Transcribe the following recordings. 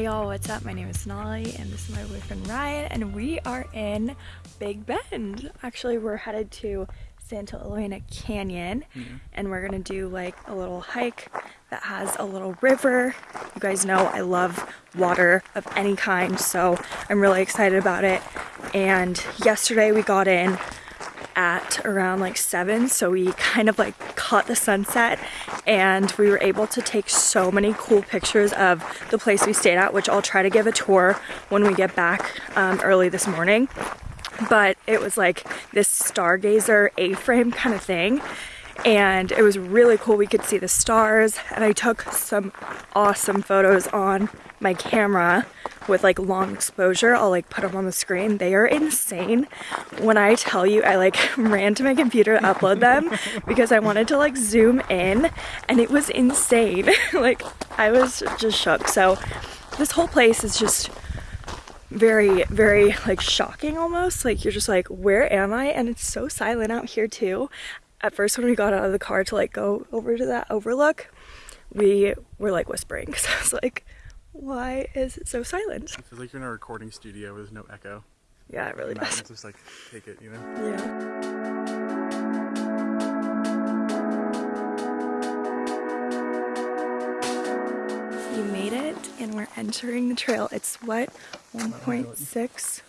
Hey y'all, what's up? My name is Nolly and this is my boyfriend Ryan and we are in Big Bend. Actually, we're headed to Santa Elena Canyon mm-hmm. and we're gonna do like a little hike that has a little river. You guys know I love water of any kind, so I'm really excited about it. And yesterday we got in at around like seven so we kind of like caught the sunset and we were able to take so many cool pictures of the place we stayed at which I'll try to give a tour when we get back um, early this morning. But it was like this stargazer a-frame kind of thing and it was really cool we could see the stars and I took some awesome photos on my camera with like long exposure. I'll like put them on the screen. They are insane. When I tell you, I like ran to my computer to upload them because I wanted to like zoom in and it was insane. like I was just shook. So this whole place is just very, very like shocking almost. Like you're just like, where am I? And it's so silent out here too. At first when we got out of the car to like go over to that overlook, we were like whispering because I was like, why is it so silent? It feels like you're in a recording studio with no echo. Yeah, it really does. just like take it, you know? Yeah. We made it and we're entering the trail. It's what? 1.6?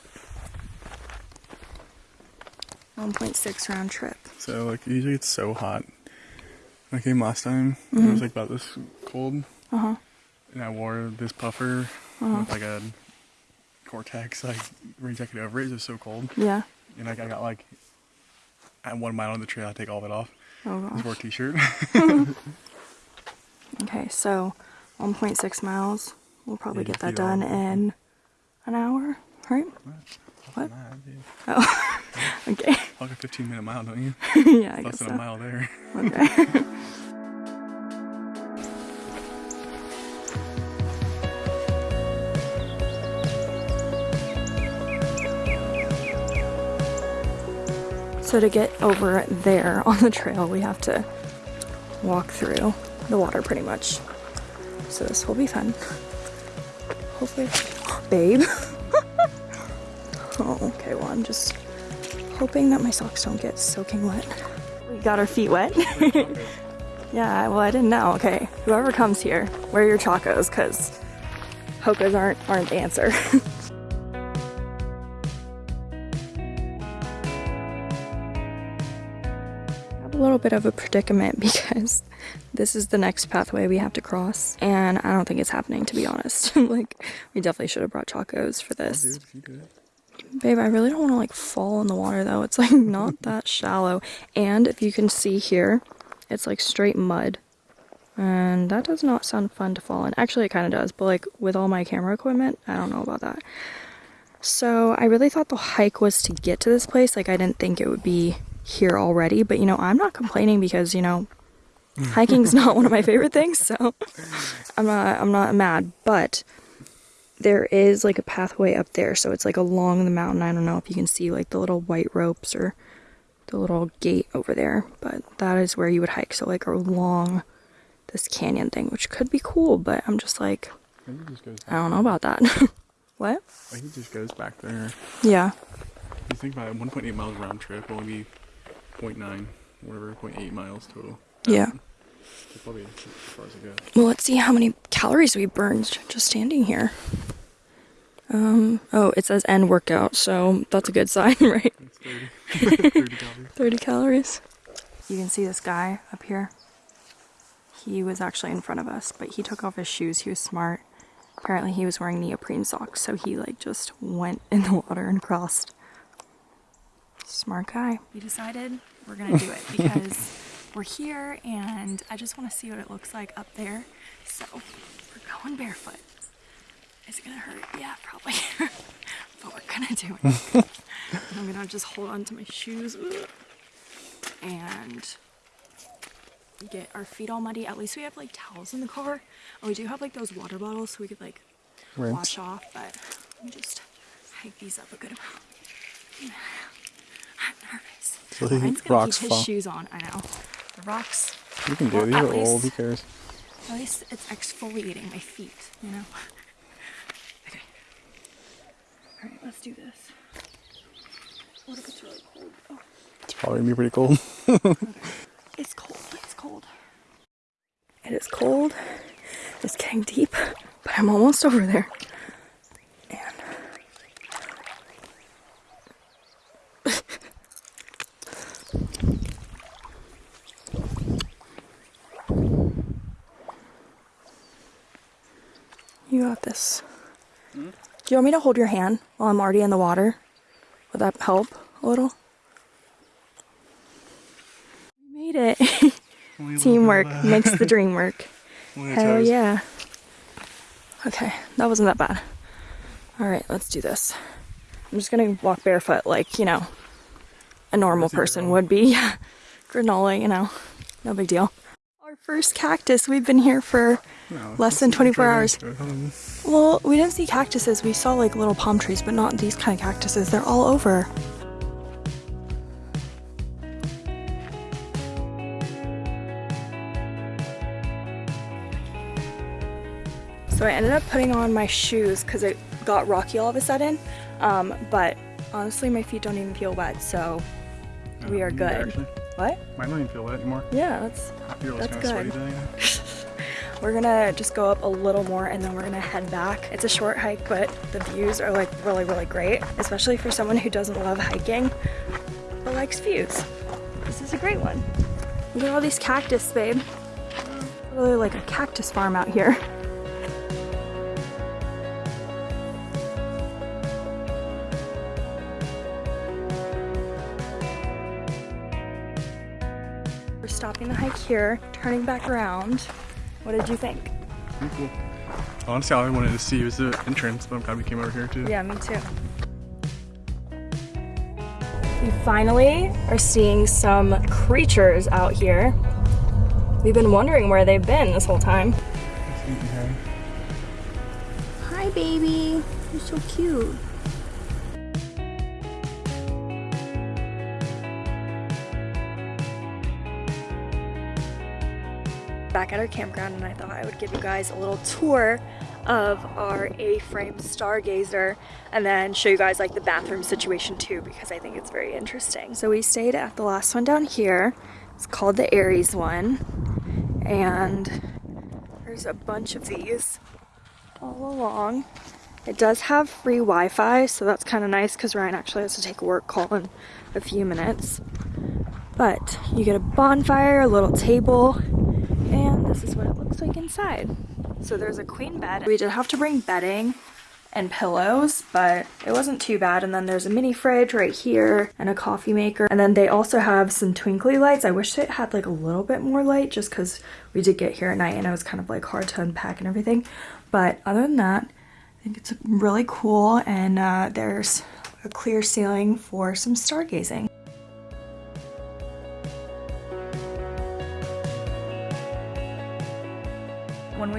1.6 round trip. So like usually it's so hot. When I came last time, it Mm-hmm. was like about this cold. Uh huh. And I wore this puffer Uh-huh. with like a Gore-Tex like rain jacket over it. It was so cold. Yeah. And like I got like at one mile on the trail, I take all of it off. Oh Just wore a t-shirt. Okay, so 1.6 miles. We'll probably Yeah, get that done in an hour, right? What? Dude. Oh, okay. Walk a 15 minute mile, don't you? yeah, I Less guess than so. a mile there. Okay. So to get over there on the trail, we have to walk through the water pretty much. So this will be fun. Hopefully, babe. Oh, okay. Well, I'm just hoping that my socks don't get soaking wet. We got our feet wet. yeah, well, I didn't know. Okay, whoever comes here, wear your chacos because Hokas aren't aren't the answer. I have a little bit of a predicament because this is the next pathway we have to cross, and I don't think it's happening to be honest. like, we definitely should have brought chacos for this. Dude, if you do it. Babe, I really don't want to like fall in the water though. It's like not that shallow. And if you can see here, it's like straight mud. And that does not sound fun to fall in. Actually, it kind of does, but like with all my camera equipment, I don't know about that. So I really thought the hike was to get to this place. Like I didn't think it would be here already, but you know, I'm not complaining because, you know, hiking's not one of my favorite things, so I'm not I'm not mad, but there is like a pathway up there, so it's like along the mountain. I don't know if you can see like the little white ropes or the little gate over there, but that is where you would hike. So like along this canyon thing, which could be cool, but I'm just like, I just I don't know about that. what? I think it just goes back there. Yeah. You think about it, 1.8 miles round trip, will only be 0.9, whatever, 0.8 miles total. Yeah. So probably as far as it goes. Well, let's see how many calories we burned just standing here. Um, oh, it says end workout, so that's a good sign, right? It's 30, 30 calories. 30 calories. You can see this guy up here. He was actually in front of us, but he took off his shoes. He was smart. Apparently, he was wearing neoprene socks, so he like just went in the water and crossed. Smart guy. We decided we're gonna do it because we're here and I just want to see what it looks like up there. So we're going barefoot. Is it gonna hurt? Yeah, probably. but we're gonna do it. I'm gonna just hold on to my shoes and get our feet all muddy. At least we have like towels in the car. And we do have like those water bottles so we could like Rinse. wash off, but let me just hike these up a good amount. I'm nervous. So Ryan's gonna rocks keep his fall. shoes on, I know. The rocks, You can do Well, it. These are old. least- Who cares? at least it's exfoliating my feet, you know? All right, let's do this. What if it's really cold? Oh, It's probably gonna be pretty cold. it's cold. It's cold. It is cold. It's getting deep, but I'm almost over there. And you got this. Do you want me to hold your hand while I'm already in the water? Would that help a little? We made it. Teamwork makes the dream work. Hell yeah. Okay, that wasn't that bad. Alright, let's do this. I'm just gonna walk barefoot like, you know, a normal person would be. Granola, you know, no big deal. Our first cactus, we've been here for less than 24 hours. Well, we didn't see cactuses. We saw like little palm trees, but not these kind of cactuses. They're all over. So I ended up putting on my shoes because it got rocky all of a sudden. Um, but honestly, my feet don't even feel wet, so we are good. What? Mine don't even feel wet anymore. Yeah, that's I feel That's kind of good. sweaty. We're gonna just go up a little more and then we're gonna head back. It's a short hike, but the views are like really, really great, especially for someone who doesn't love hiking but likes views. This is a great one. Look at all these cactus, babe. Really like a cactus farm out here. Here, turning back around. What did you think? Pretty cool. Honestly, all I wanted to see was the entrance, but I'm glad we came over here too. Yeah, me too. We finally are seeing some creatures out here. We've been wondering where they've been this whole time. It's neat and hairy. Hi, baby. You're so cute. Back at our campground, and I thought I would give you guys a little tour of our A-frame stargazer and then show you guys like the bathroom situation too because I think it's very interesting. So we stayed at the last one down here. It's called the Aries one and there's a bunch of these all along. It does have free Wi-Fi, so that's kind of nice because Ryan actually has to take a work call in a few minutes. But you get a bonfire, a little table, and this is what it looks like inside. So there's a queen bed. We did have to bring bedding and pillows, but it wasn't too bad. And then there's a mini fridge right here and a coffee maker. And then they also have some twinkly lights. I wish it had like a little bit more light just because we did get here at night and it was kind of like hard to unpack and everything. But other than that, I think it's really cool and uh, there's a clear ceiling for some stargazing.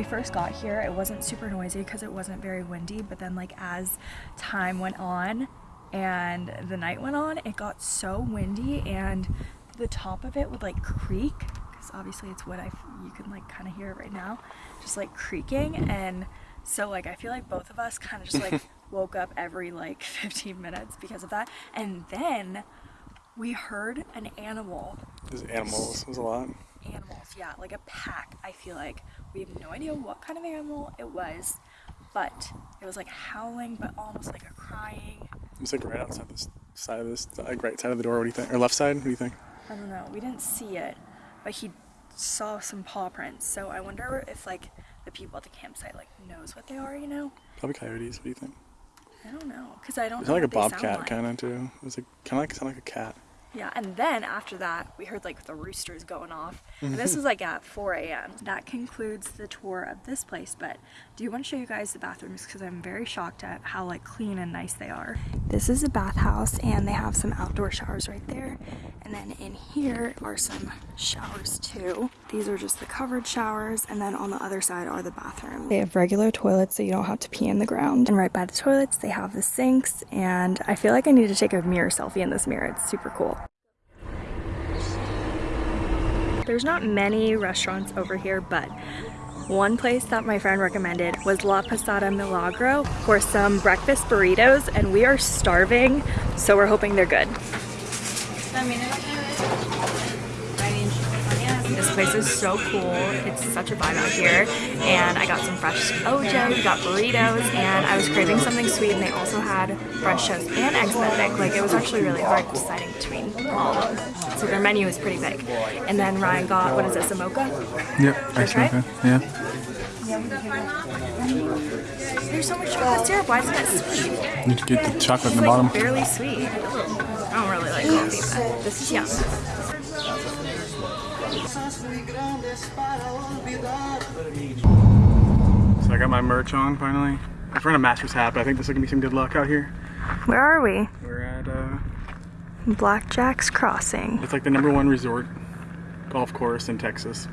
We first got here, it wasn't super noisy because it wasn't very windy, but then like as time went on and the night went on, it got so windy and the top of it would like creak because obviously it's wood. I you can like kind of hear it right now, just like creaking and so like I feel like both of us kind of just like woke up every like 15 minutes because of that. And then we heard an animal There's animals. There's a lot. Animals, yeah, like a pack. I feel like we have no idea what kind of animal it was, but it was like howling, but almost like a crying. It's like right outside this side of this, like right side of the door. What do you think? Or left side? What do you think? I don't know. We didn't see it, but he saw some paw prints. So I wonder if like the people at the campsite like knows what they are. You know? Probably coyotes. What do you think? I don't know, cause I don't. It's like a what they sound bobcat like. kind of too. It was like kind of like sound like a cat. Yeah, and then after that, we heard like the roosters going off. And this was like at 4 a.m. That concludes the tour of this place, but do you want to show you guys the bathrooms? Because I'm very shocked at how like clean and nice they are. This is a bathhouse, and they have some outdoor showers right there. And then in here are some showers too. These are just the covered showers, and then on the other side are the bathrooms. They have regular toilets, so you don't have to pee in the ground. And right by the toilets, they have the sinks, and I feel like I need to take a mirror selfie in this mirror. It's super cool. There's not many restaurants over here, but One place that my friend recommended was La Posada Milagro for some breakfast burritos and we are starving, so we're hoping they're good. This place is so cool. It's such a vibe out here. And I got some fresh OJ, we got burritos, and I was craving something sweet and they also had French toast and eggs benedict. Like it was actually really hard deciding between all of them. So their menu is pretty big. And then Ryan got, what is this, a mocha? Yep, That's right? Yeah. There's so much chocolate syrup, why isn't it sweet? You need to get the chocolate in the bottom. like barely sweet. I don't really like coffee, but this is yum. So I got my merch on finally. I was wearing a Masters hat, but I think this is gonna be some good luck out here. Where are we? We're at uh, Black Jack's Crossing. it's like the number one resort golf course in Texas.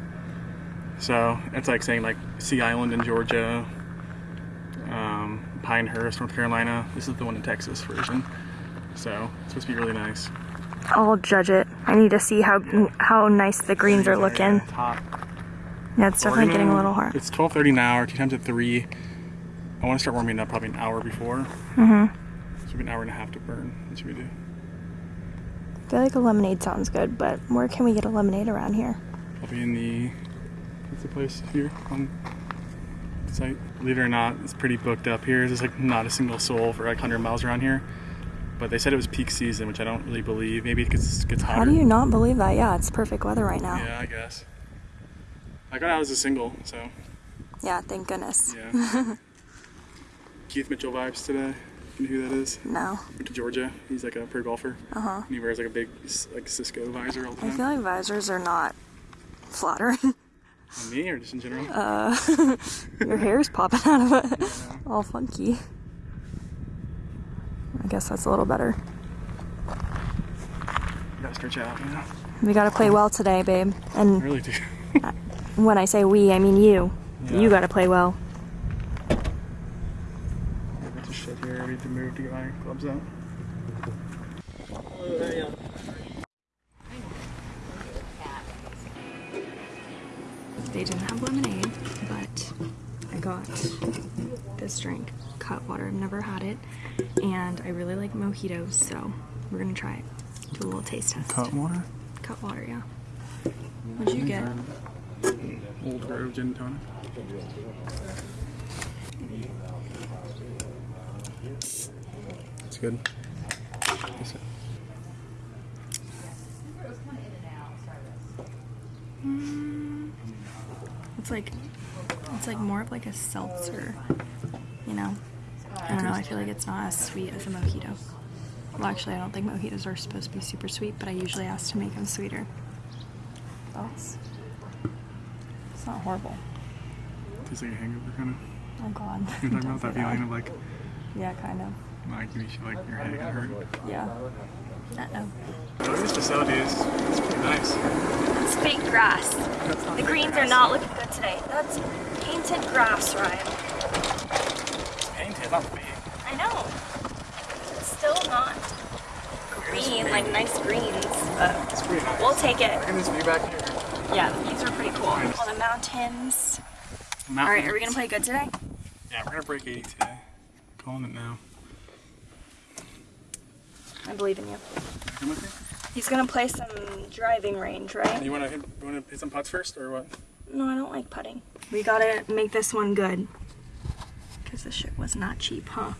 So it's like saying like Sea Island in Georgia, um, Pinehurst, North Carolina. This is the one in Texas version. So it's supposed to be really nice. I'll judge it. I need to see how how nice the greens are looking. Yeah, it's definitely getting a little hard. It's 12:30 now. Our tee time's at three. I want to start warming up probably an hour before. Mm-hmm. So we have an hour and a half to burn. That's what we do. I feel like a lemonade sounds good, but where can we get a lemonade around here? I'll be in the what's the place here on the site. Believe it or not, it's pretty booked up here. There's like not a single soul for like 100 miles around here. But they said it was peak season, which I don't really believe. Maybe because it gets hotter. How do you not believe that? Yeah, it's perfect weather right now. Yeah, I guess. I got out as a single, so Yeah, thank goodness. yeah. Keith Mitchell vibes today. You know who that is? No. Went to Georgia. He's like a pro golfer. Uh huh. And he wears like a big like Cisco visor all the I feel like visors are not flattering. On me or just in general? Uh, your hair's popping out of it, all funky. I guess that's a little better. gotta stretch out, you know? We gotta play well today, babe. I And really do. when I say we, I mean you. Yeah. You gotta play well. I got to shit here. I need to move to get my out. They didn't have lemonade, but I got this drink, Cutwater. I've never had it, and I really like mojitos, so we're gonna try it. Do a little taste test. Cut water? Cutwater, yeah. What'd you get? Old Grove Gin Tonic. It's good. It. Mm. It's like it's like more of like a seltzer, you know. I don't know. I feel like it's not as sweet as a mojito. Well, actually, I don't think mojitos are supposed to be super sweet, but I usually ask to make them sweeter. Thoughts? It's not horrible. Tastes like a hangover kind of. Oh God. You're talking about that say feeling of like, Yeah, kind of. like you feel like your head gonna hurt. Yeah. Uh So this facility is it's pretty nice. It's fake grass. The greens are not looking good today. That's painted grass, Ryan. Not fake. I know. It's still not green, like nice greens, but It's pretty nice. we'll take it. Look at this view back here. Yeah, the views are pretty cool. All the mountains. All right, are we gonna play good today? Yeah, we're gonna break 80 today. Calling it now. I believe in you. Me? He's gonna play some driving range, right? You wanna hit, you wanna hit some putts first or what? No, I don't like putting. We gotta make this one good. This shit was not cheap, huh?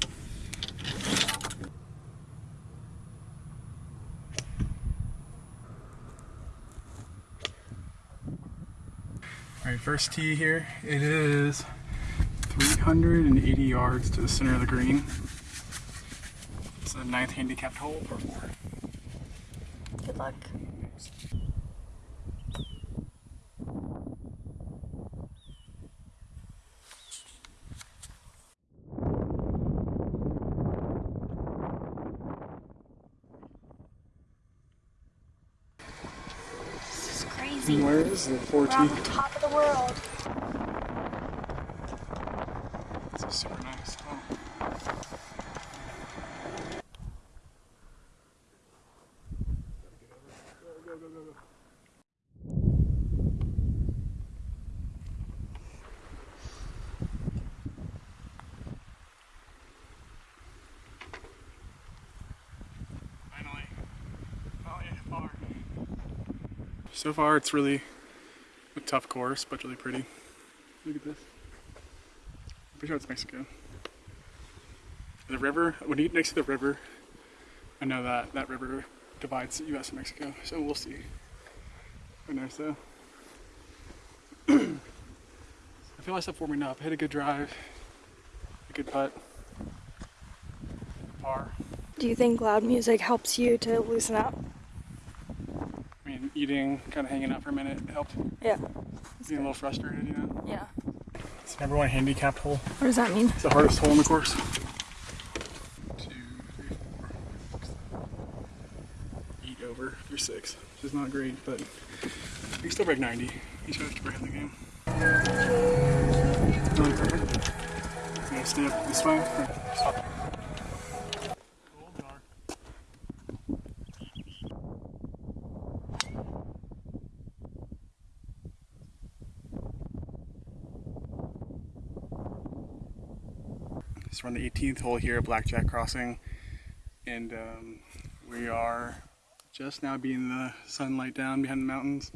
All right, first tee here. It is 380 yards to the center of the green. It's a ninth handicapped hole. Good luck. This is the 14th. The top of the world. It's a super nice home. So far, it's really tough course, but really pretty. Look at this. I'm pretty sure it's Mexico. The river, when you get next to the river, I know that that river divides the U.S. and Mexico, so we'll see. Very nice though. I feel myself warming up. I hit a good drive, a good putt, par. Do you think loud music helps you to loosen up? I mean, eating, kind of hanging out for a minute helped. Yeah. Being a little frustrated, you know. Yeah. It's the number one handicapped hole. What does that mean? It's the hardest hole in the course. Two, three, four, six, eight over through six, which is not great, but you can still break 90. He's trying to break in the game. Really perfect. Stay up this way. or Stop. Hold guard. So we're on the 18th hole here at Black Jack Crossing, and um, we are just now being the sunlight down behind the mountains,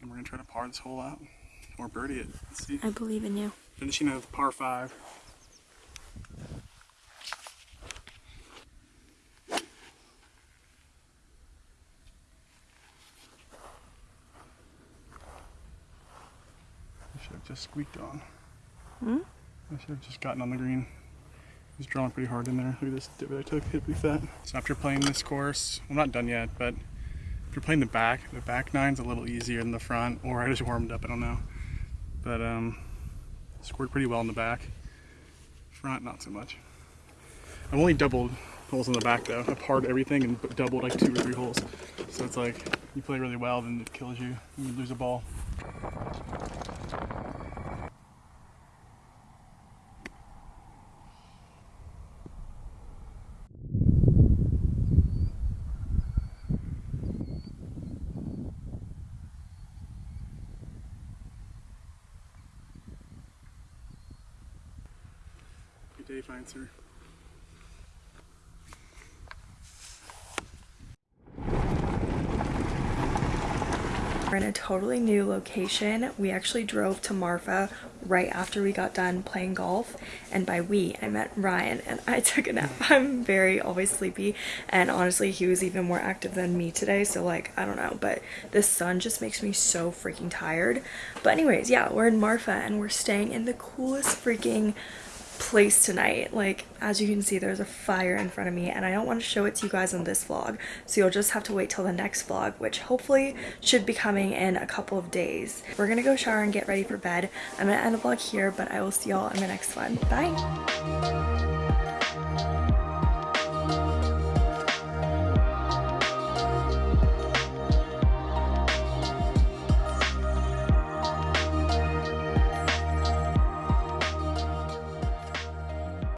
and we're gonna try to par this hole out or birdie it. Let's see. I believe in you. Finishing a par five. I should have just squeaked on. Hmm? I should have just gotten on the green. It was drawing pretty hard in there. Look at this divot I took, hit pretty fat. So after playing this course, I'm not done yet, but if you're playing the back, the back nine's a little easier than the front, or I just warmed up, I don't know. But um, scored pretty well in the back. Front, not so much. I've only doubled holes in the back though. I've parred everything and doubled like two or three holes. So it's like you play really well, then it kills you. and You lose a ball. Fine sir. We're in a totally new location. We actually drove to Marfa right after we got done playing golf. And by we, I meant Ryan and I took a nap. I'm very always sleepy. And honestly, he was even more active than me today. So like, I don't know, but the sun just makes me so freaking tired. But anyways, yeah, we're in Marfa and we're staying in the coolest freaking place tonight. Like, as you can see, there's a fire in front of me, and I don't want to show it to you guys in this vlog, so you'll just have to wait till the next vlog, which hopefully should be coming in a couple of days. We're gonna go shower and get ready for bed. I'm gonna end the vlog here, but I will see y'all in the next one. Bye!